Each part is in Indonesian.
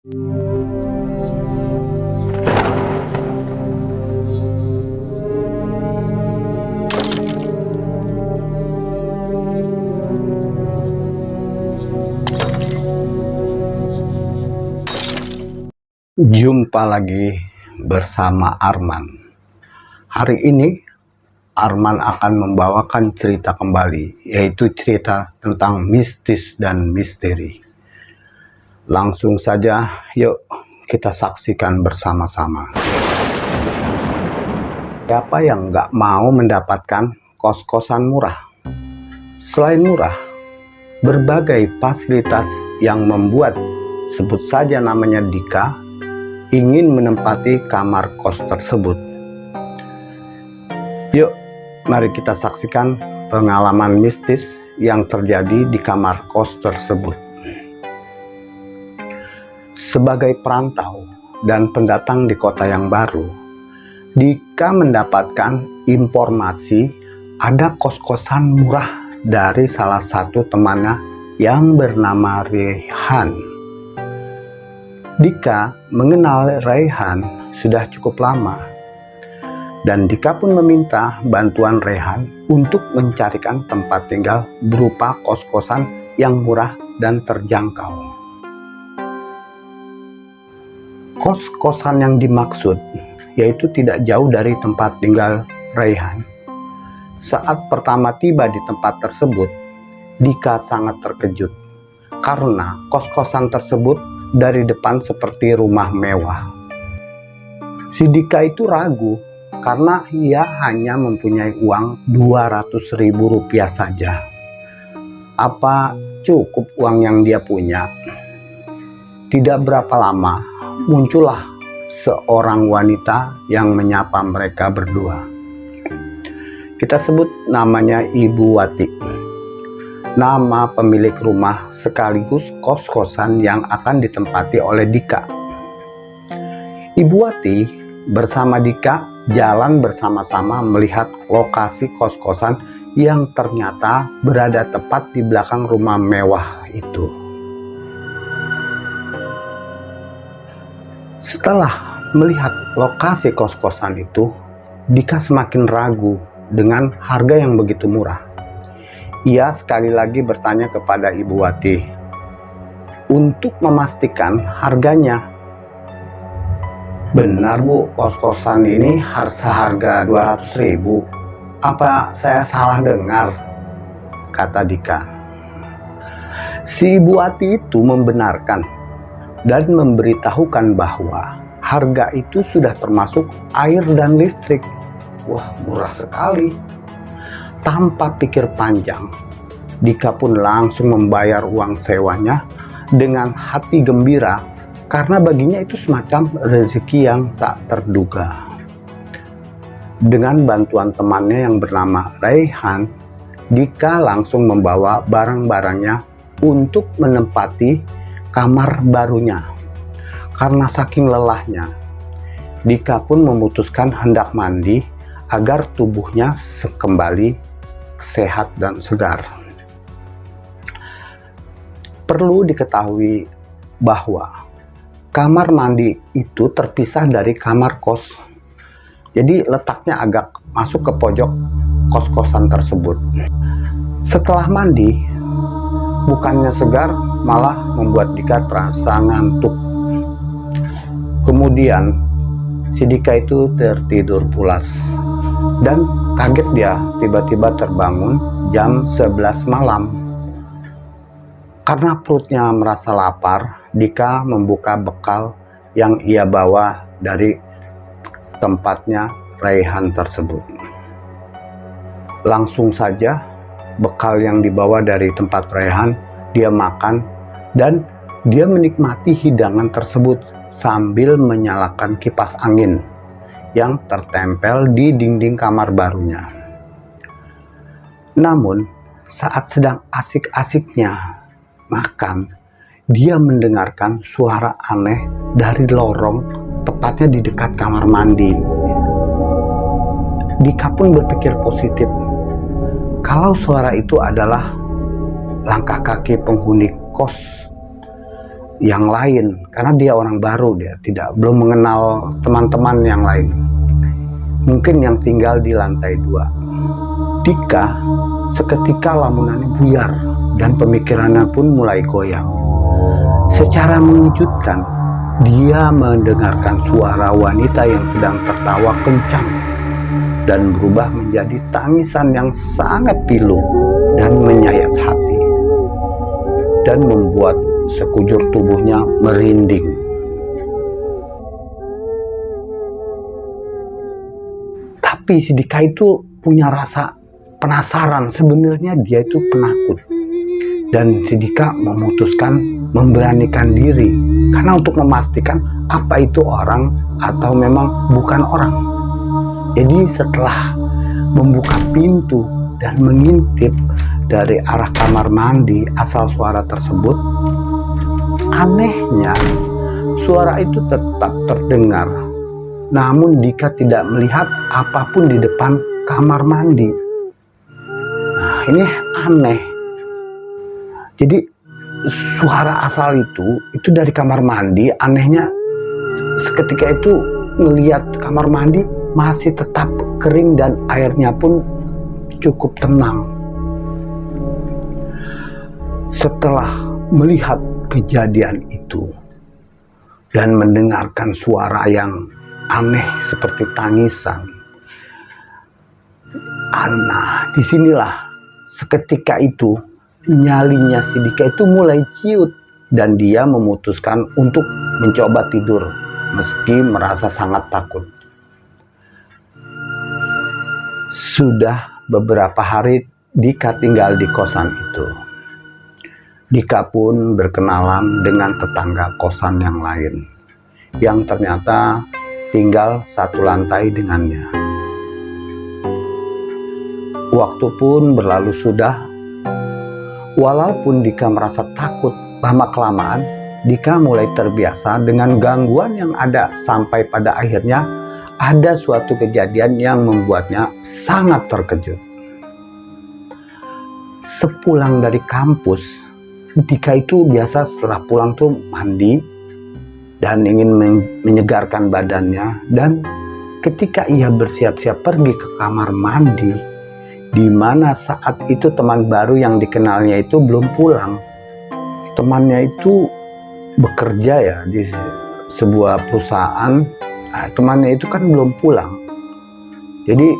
Jumpa lagi bersama Arman. Hari ini Arman akan membawakan cerita kembali, yaitu cerita tentang mistis dan misteri. Langsung saja, yuk kita saksikan bersama-sama. Siapa yang nggak mau mendapatkan kos-kosan murah? Selain murah, berbagai fasilitas yang membuat sebut saja namanya Dika ingin menempati kamar kos tersebut. Yuk, mari kita saksikan pengalaman mistis yang terjadi di kamar kos tersebut. Sebagai perantau dan pendatang di kota yang baru, Dika mendapatkan informasi ada kos-kosan murah dari salah satu temannya yang bernama Rehan. Dika mengenal Rehan sudah cukup lama dan Dika pun meminta bantuan Rehan untuk mencarikan tempat tinggal berupa kos-kosan yang murah dan terjangkau. Kos-kosan yang dimaksud yaitu tidak jauh dari tempat tinggal Rehan. Saat pertama tiba di tempat tersebut, Dika sangat terkejut karena kos-kosan tersebut dari depan seperti rumah mewah. Si Dika itu ragu karena ia hanya mempunyai uang 200 ribu rupiah saja. Apa cukup uang yang dia punya? Tidak berapa lama muncullah seorang wanita yang menyapa mereka berdua. Kita sebut namanya Ibu Wati. Nama pemilik rumah sekaligus kos-kosan yang akan ditempati oleh Dika. Ibu Wati bersama Dika jalan bersama-sama melihat lokasi kos-kosan yang ternyata berada tepat di belakang rumah mewah itu. Setelah melihat lokasi kos-kosan itu, Dika semakin ragu dengan harga yang begitu murah. Ia sekali lagi bertanya kepada Ibu Wati untuk memastikan harganya. Benar Bu, kos-kosan ini seharga 200 ribu. Apa saya salah dengar? Kata Dika. Si Ibu Wati itu membenarkan dan memberitahukan bahwa harga itu sudah termasuk air dan listrik. Wah, murah sekali. Tanpa pikir panjang, Dika pun langsung membayar uang sewanya dengan hati gembira karena baginya itu semacam rezeki yang tak terduga. Dengan bantuan temannya yang bernama Raihan, Dika langsung membawa barang-barangnya untuk menempati kamar barunya. Karena saking lelahnya, Dika pun memutuskan hendak mandi agar tubuhnya kembali sehat dan segar. Perlu diketahui bahwa kamar mandi itu terpisah dari kamar kos. Jadi letaknya agak masuk ke pojok kos-kosan tersebut. Setelah mandi, bukannya segar, malah membuat Dika terasa ngantuk. Kemudian, si Dika itu tertidur pulas dan kaget dia tiba-tiba terbangun jam 11 malam. Karena perutnya merasa lapar, Dika membuka bekal yang ia bawa dari tempatnya Raihan tersebut. Langsung saja bekal yang dibawa dari tempat Raihan dia makan dan dia menikmati hidangan tersebut sambil menyalakan kipas angin yang tertempel di dinding kamar barunya. Namun, saat sedang asik-asiknya makan, dia mendengarkan suara aneh dari lorong tepatnya di dekat kamar mandi. Dika pun berpikir positif. Kalau suara itu adalah langkah kaki penghuni kos. yang lain karena dia orang baru dia tidak belum mengenal teman-teman yang lain. Mungkin yang tinggal di lantai dua. Dika seketika lamunannya buyar dan pemikirannya pun mulai goyang. Secara mengejutkan dia mendengarkan suara wanita yang sedang tertawa kencang dan berubah menjadi tangisan yang sangat pilu dan menyayat hati dan membuat sekujur tubuhnya merinding. Tapi si Dika itu punya rasa penasaran, sebenarnya dia itu penakut. Dan si Dika memutuskan memberanikan diri karena untuk memastikan apa itu orang atau memang bukan orang. Jadi setelah membuka pintu dan mengintip dari arah kamar mandi asal suara tersebut Anehnya, suara itu tetap terdengar. Namun Dika tidak melihat apa pun di depan kamar mandi. Nah, ini aneh. Jadi suara asal itu itu dari kamar mandi. Anehnya seketika itu melihat kamar mandi masih tetap kering dan airnya pun cukup tenang. Setelah melihat kejadian itu dan mendengarkan suara yang aneh seperti tangisan. Ana, di sinilah seketika itu nyalinya Sidika itu mulai ciut dan dia memutuskan untuk mencoba tidur meski merasa sangat takut. Sudah beberapa hari Dika tinggal di kosan itu. Dika pun berkenalan dengan tetangga kosan yang lain, yang ternyata tinggal satu lantai dengannya. Waktu pun berlalu sudah, walaupun Dika merasa takut lama-kelamaan, Dika mulai terbiasa dengan gangguan yang ada sampai pada akhirnya ada suatu kejadian yang membuatnya sangat terkejut. Sepulang dari kampus, Dika itu biasa setelah pulang tuh mandi dan ingin menyegarkan badannya. Dan ketika ia bersiap-siap pergi ke kamar mandi di mana saat itu teman baru yang dikenalnya itu belum pulang. Temannya itu bekerja ya di sebuah perusahaan. Nah, temannya itu kan belum pulang. Jadi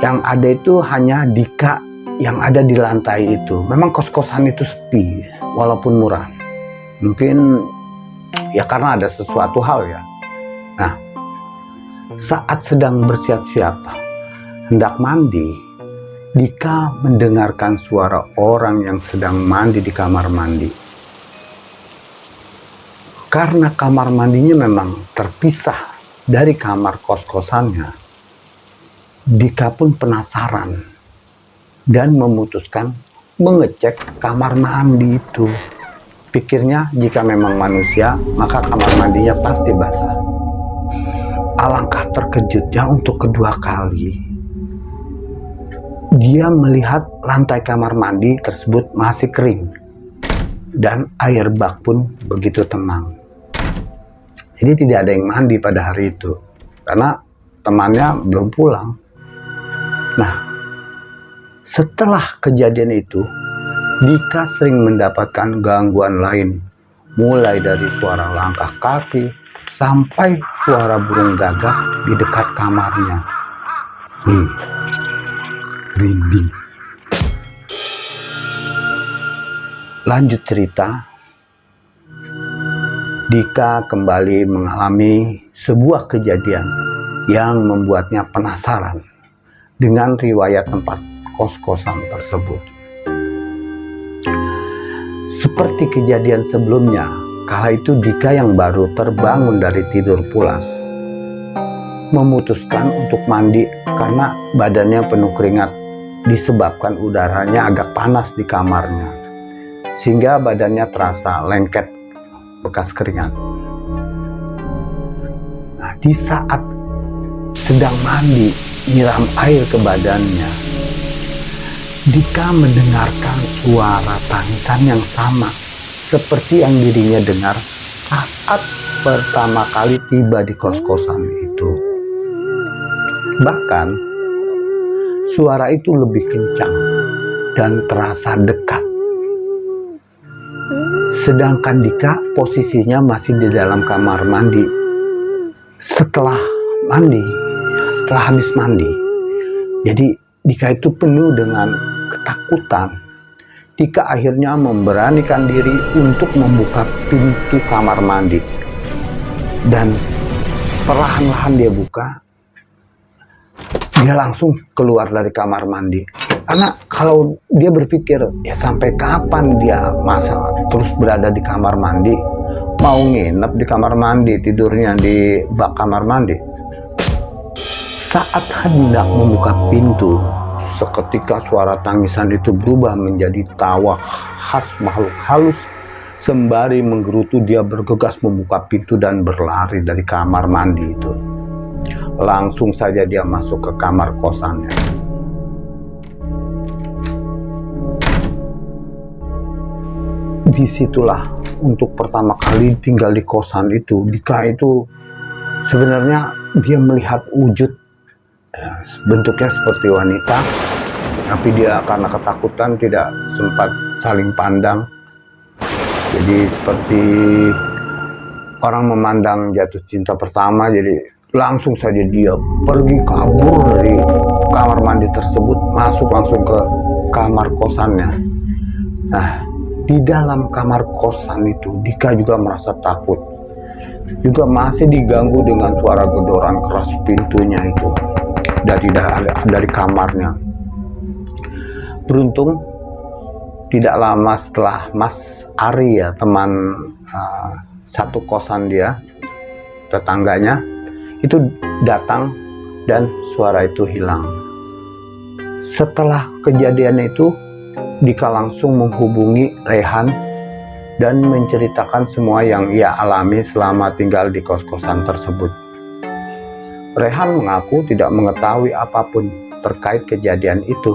yang ada itu hanya Dika yang ada di lantai itu. Memang kos-kosan itu sepi, walaupun murah. Mungkin ya karena ada sesuatu hal ya. Nah, saat sedang bersiap-siap hendak mandi, Dika mendengarkan suara orang yang sedang mandi di kamar mandi. Karena kamar mandinya memang terpisah dari kamar kos-kosannya, Dika pun penasaran dan memutuskan mengecek kamar mandi itu. Pikirnya jika memang manusia, maka kamar mandinya pasti basah. Alangkah terkejutnya untuk kedua kali. Dia melihat lantai kamar mandi tersebut masih kering. Dan air bak pun begitu tenang. Jadi tidak ada yang mandi pada hari itu. Karena temannya belum pulang. Nah, setelah kejadian itu, Dika sering mendapatkan gangguan lain, mulai dari suara langkah kaki sampai suara burung gagak di dekat kamarnya. Hmm, rinding. Lanjut cerita, Dika kembali mengalami sebuah kejadian yang membuatnya penasaran dengan riwayat tempat kos-kosan tersebut. Seperti kejadian sebelumnya, kala itu Dika yang baru terbangun dari tidur pulas memutuskan untuk mandi karena badannya penuh keringat disebabkan udaranya agak panas di kamarnya sehingga badannya terasa lengket bekas keringat. Nah, di saat sedang mandi nyiram air ke badannya Dika mendengarkan suara tangisan yang sama seperti yang dirinya dengar saat pertama kali tiba di kos-kosan itu. Bahkan suara itu lebih kencang dan terasa dekat. Sedangkan Dika posisinya masih di dalam kamar mandi. Setelah mandi, setelah habis mandi, jadi Dika itu penuh dengan ketakutan. Dika akhirnya memberanikan diri untuk membuka pintu kamar mandi. Dan perlahan-lahan dia buka, dia langsung keluar dari kamar mandi. Karena kalau dia berpikir, ya sampai kapan dia masa terus berada di kamar mandi, mau nginep di kamar mandi, tidurnya di bak kamar mandi. Saat hendak membuka pintu, seketika suara tangisan itu berubah menjadi tawa khas makhluk halus. Sembari menggerutu dia bergegas membuka pintu dan berlari dari kamar mandi itu. Langsung saja dia masuk ke kamar kosannya. Di situlah untuk pertama kali tinggal di kosan itu, Dika itu sebenarnya dia melihat wujud bentuknya seperti wanita tapi dia karena ketakutan tidak sempat saling pandang. Jadi seperti orang memandang jatuh cinta pertama jadi langsung saja dia pergi kabur dari kamar mandi tersebut masuk langsung ke kamar kosannya. Nah di dalam kamar kosan itu Dika juga merasa takut. Juga masih diganggu dengan suara gedoran keras pintunya itu dari dari kamarnya. Beruntung tidak lama setelah Mas Ari ya teman uh, satu kosan dia tetangganya itu datang dan suara itu hilang. Setelah kejadian itu Dika langsung menghubungi Rehan dan menceritakan semua yang ia alami selama tinggal di kos-kosan tersebut. Rehan mengaku tidak mengetahui apa pun terkait kejadian itu.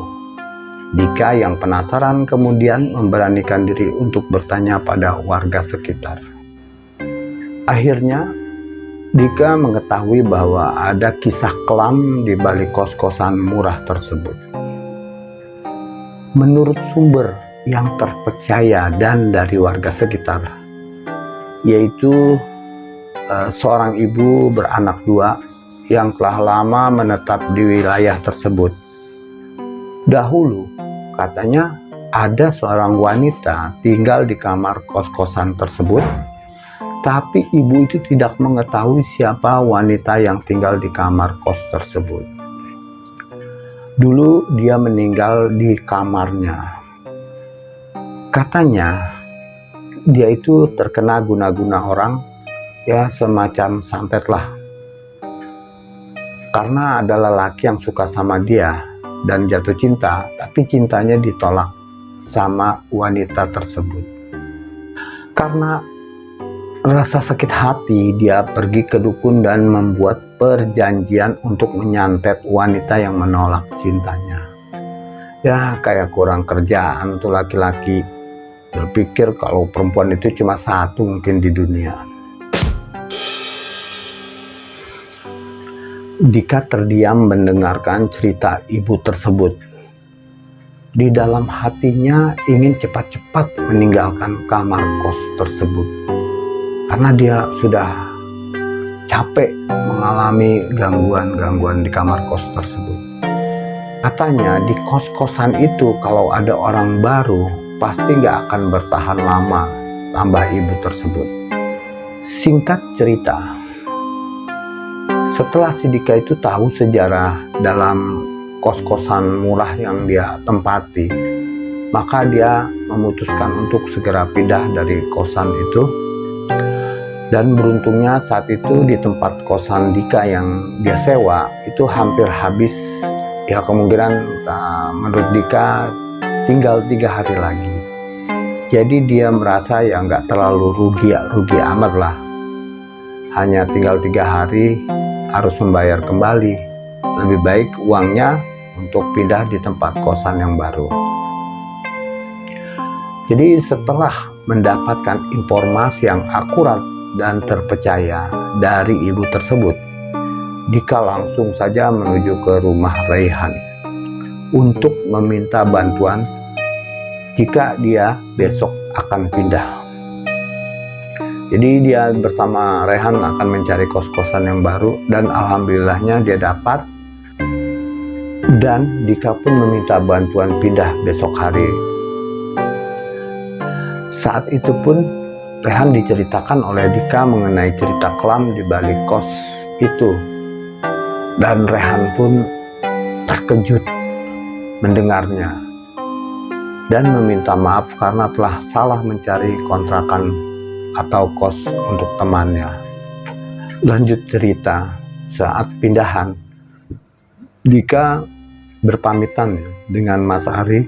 Dika yang penasaran kemudian memberanikan diri untuk bertanya pada warga sekitar. Akhirnya, Dika mengetahui bahwa ada kisah kelam di balik kos-kosan murah tersebut. Menurut sumber yang terpercaya dan dari warga sekitar, yaitu uh, seorang ibu beranak dua yang telah lama menetap di wilayah tersebut. Dahulu, katanya ada seorang wanita tinggal di kamar kos-kosan tersebut, tapi ibu itu tidak mengetahui siapa wanita yang tinggal di kamar kos tersebut. Dulu dia meninggal di kamarnya. Katanya, dia itu terkena guna-guna orang, ya semacam santet lah karena ada lelaki yang suka sama dia dan jatuh cinta, tapi cintanya ditolak sama wanita tersebut. Karena rasa sakit hati, dia pergi ke dukun dan membuat perjanjian untuk menyantet wanita yang menolak cintanya. Ya, kayak kurang kerjaan tuh laki-laki berpikir kalau perempuan itu cuma satu mungkin di dunia. Dika terdiam mendengarkan cerita ibu tersebut. Di dalam hatinya ingin cepat-cepat meninggalkan kamar kos tersebut. Karena dia sudah capek mengalami gangguan-gangguan di kamar kos tersebut. Katanya di kos-kosan itu kalau ada orang baru pasti nggak akan bertahan lama, tambah ibu tersebut. Singkat cerita, setelah Sidika itu tahu sejarah dalam kos-kosan murah yang dia tempati, maka dia memutuskan untuk segera pindah dari kosan itu. Dan beruntungnya saat itu di tempat kosan Dika yang dia sewa itu hampir habis. Ya kemungkinan uh, menurut Dika tinggal tiga hari lagi. Jadi dia merasa ya nggak terlalu rugi rugi amat lah. Hanya tinggal tiga hari harus membayar kembali. Lebih baik uangnya untuk pindah di tempat kosan yang baru. Jadi setelah mendapatkan informasi yang akurat dan terpercaya dari ibu tersebut, Dika langsung saja menuju ke rumah Raihan untuk meminta bantuan jika dia besok akan pindah. Jadi dia bersama Rehan akan mencari kos-kosan yang baru dan alhamdulillahnya dia dapat dan Dika pun meminta bantuan pindah besok hari. Saat itu pun Rehan diceritakan oleh Dika mengenai cerita kelam di balik kos itu dan Rehan pun terkejut mendengarnya dan meminta maaf karena telah salah mencari kontrakan atau kos untuk temannya. Lanjut cerita, saat pindahan, Dika berpamitan dengan Mas Ari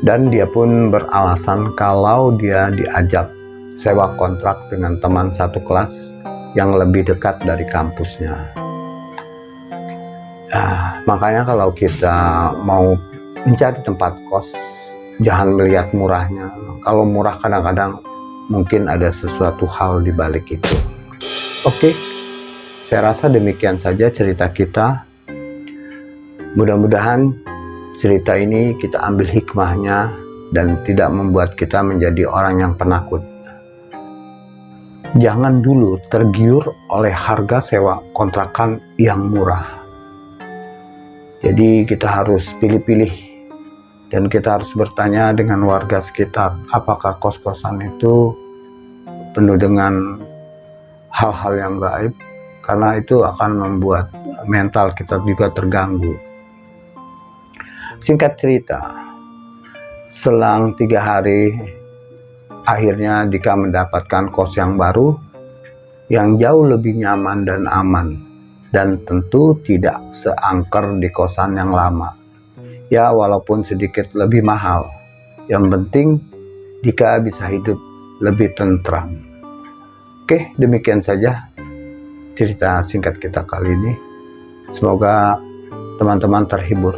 dan dia pun beralasan kalau dia diajak sewa kontrak dengan teman satu kelas yang lebih dekat dari kampusnya. Nah, makanya kalau kita mau mencari tempat kos, jangan melihat murahnya. Kalau murah kadang-kadang mungkin ada sesuatu hal di balik itu. Oke, saya rasa demikian saja cerita kita. Mudah-mudahan cerita ini kita ambil hikmahnya dan tidak membuat kita menjadi orang yang penakut. Jangan dulu tergiur oleh harga sewa kontrakan yang murah. Jadi kita harus pilih-pilih dan kita harus bertanya dengan warga sekitar apakah kos-kosan itu penuh dengan hal-hal yang gaib? Karena itu akan membuat mental kita juga terganggu. Singkat cerita selang tiga hari akhirnya Dika mendapatkan kos yang baru yang jauh lebih nyaman dan aman dan tentu tidak seangker di kosan yang lama ya walaupun sedikit lebih mahal. Yang penting Dika bisa hidup lebih tentram oke demikian saja cerita singkat kita kali ini. Semoga teman-teman terhibur.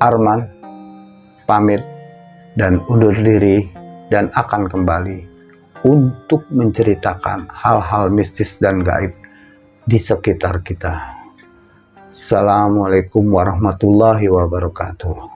Arman pamit dan undur diri dan akan kembali untuk menceritakan hal-hal mistis dan gaib di sekitar kita. Assalamualaikum warahmatullahi wabarakatuh.